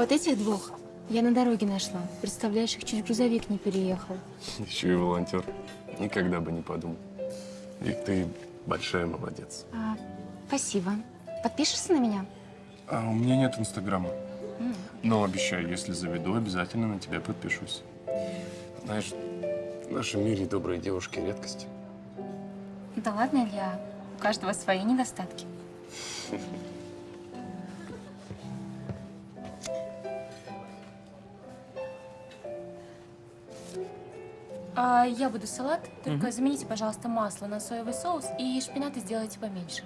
вот этих двух я на дороге нашла. Представляешь, их чуть грузовик не переехал. Еще и волонтер. Никогда бы не подумал. Вик, ты большая молодец. А, спасибо. Подпишешься на меня? А у меня нет инстаграма. Но обещаю, если заведу, обязательно на тебя подпишусь. Знаешь, в нашем мире добрые девушки редкость. Да ладно, Илья. У каждого свои недостатки. А, я буду салат, только замените, пожалуйста, масло на соевый соус и шпинаты сделайте поменьше.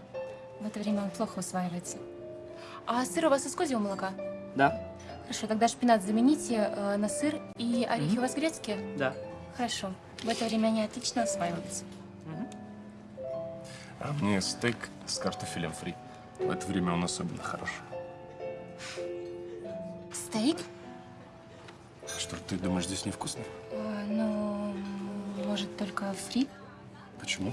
В это время он плохо усваивается. А сыр у вас из козьего молока? Да, Хорошо, тогда шпинат замените э, на сыр и орехи у вас грецкие? да. Хорошо. В это время они отлично усваиваются. А мне стейк с картофелем фри. В это время он особенно хорош. Стейк? Что, ты думаешь, здесь невкусно? Э, ну, может, только фри? Почему?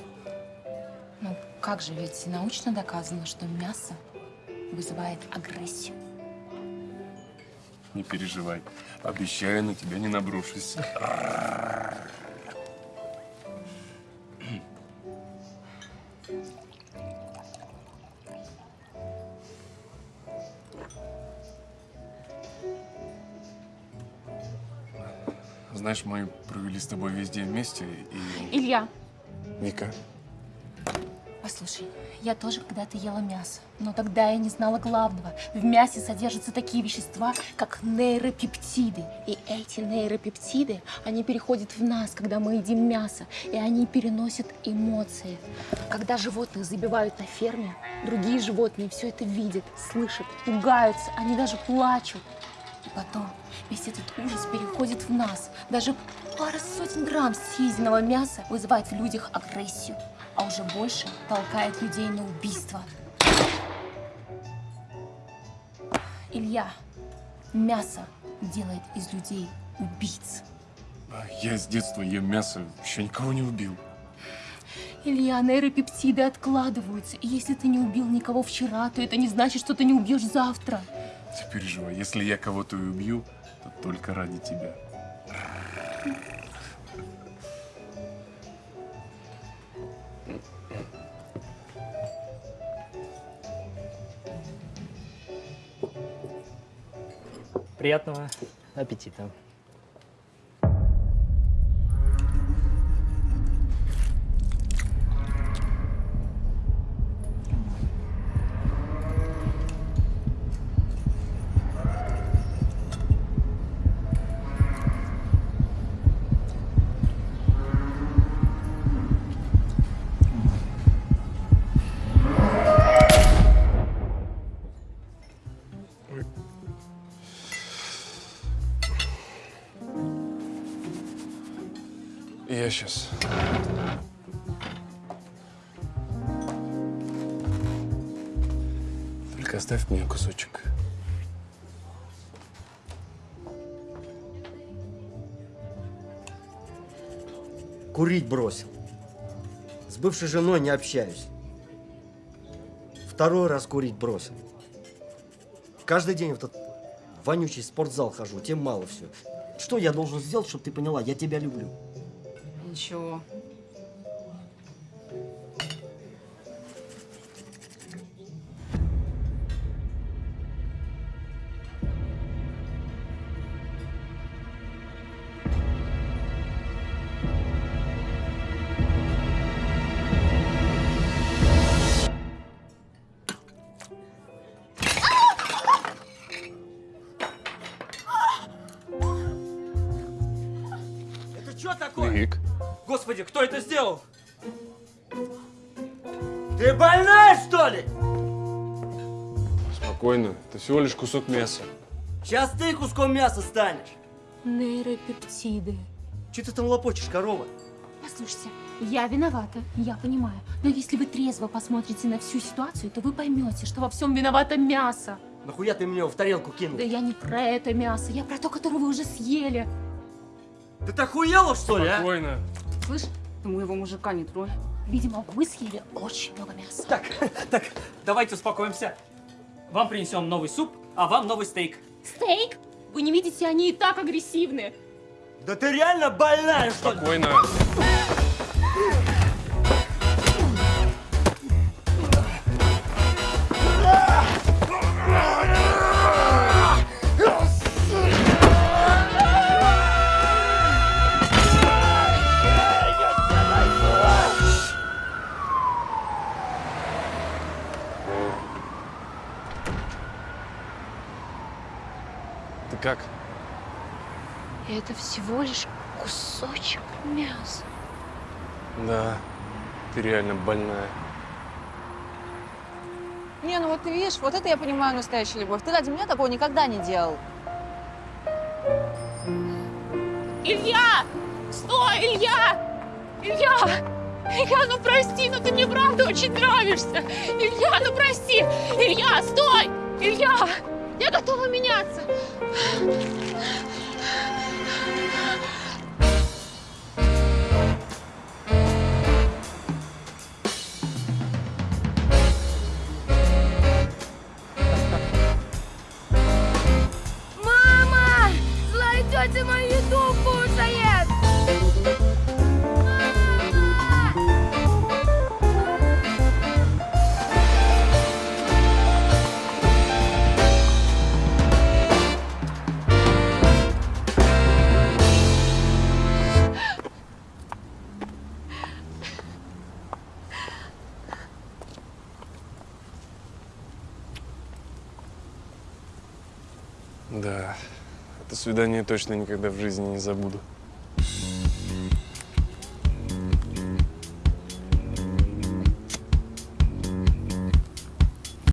Ну, как же, ведь научно доказано, что мясо вызывает агрессию. Не переживай. Обещаю, на тебя не наброшусь. Знаешь, мы провели с тобой весь день вместе, и... Илья, Вика, послушай, я тоже когда-то ела мясо, но тогда я не знала главного. В мясе содержатся такие вещества, как нейропептиды. И эти нейропептиды, они переходят в нас, когда мы едим мясо, и они переносят эмоции. Когда животных забивают на ферме, другие животные все это видят, слышат, пугаются, они даже плачут. И потом весь этот ужас переходит в нас. Даже пара сотен грамм съеденного мяса вызывает в людях агрессию, а уже больше толкает людей на убийство. Илья, мясо делает из людей убийц. а я с детства ем мясо, еще никого не убил. Илья, нейропептиды откладываются. И если ты не убил никого вчера, то это не значит, что ты не убьешь завтра. Не переживай, если я кого-то и убью, то только ради тебя. Приятного аппетита. Сейчас. Только оставь мне кусочек. Курить бросил. С бывшей женой не общаюсь. Второй раз курить бросил. Каждый день в этот вонючий спортзал хожу, тем мало все. Что я должен сделать, чтобы ты поняла, я тебя люблю? Ничего. Это что такое? Вик, Господи, кто это сделал? Ты больная, что ли? спокойно. Это всего лишь кусок мяса. Сейчас ты куском мяса станешь. Нейропептиды. Че ты там лопочешь, корова? Послушайте, я виновата, я понимаю. Но если вы трезво посмотрите на всю ситуацию, то вы поймете, что во всем виновато мясо. Нахуя ты мне его в тарелку кинул? Да я не про это мясо, я про то, которое вы уже съели. Ты так охуела, что ли, а? Спокойно. Слышь, ты моего мужика не тронь. Видимо, вы съели очень много мяса. Так, так, давайте успокоимся. Вам принесем новый суп, а вам новый стейк. Стейк? Вы не видите, они и так агрессивны. Да ты реально больная, что ли? Спокойно. Как? Это всего лишь кусочек мяса. Да, ты реально больная. Не, ну вот ты видишь, вот это я понимаю настоящую любовь. Ты ради меня такого никогда не делал. Илья! Стой, Илья! Илья! Илья, ну прости, ну ты мне правда очень нравишься. Илья, ну прости! Илья, стой! Илья! Я готова меняться. Мама! Злая тетя мою еду кушает! Да, это свидание точно никогда в жизни не забуду.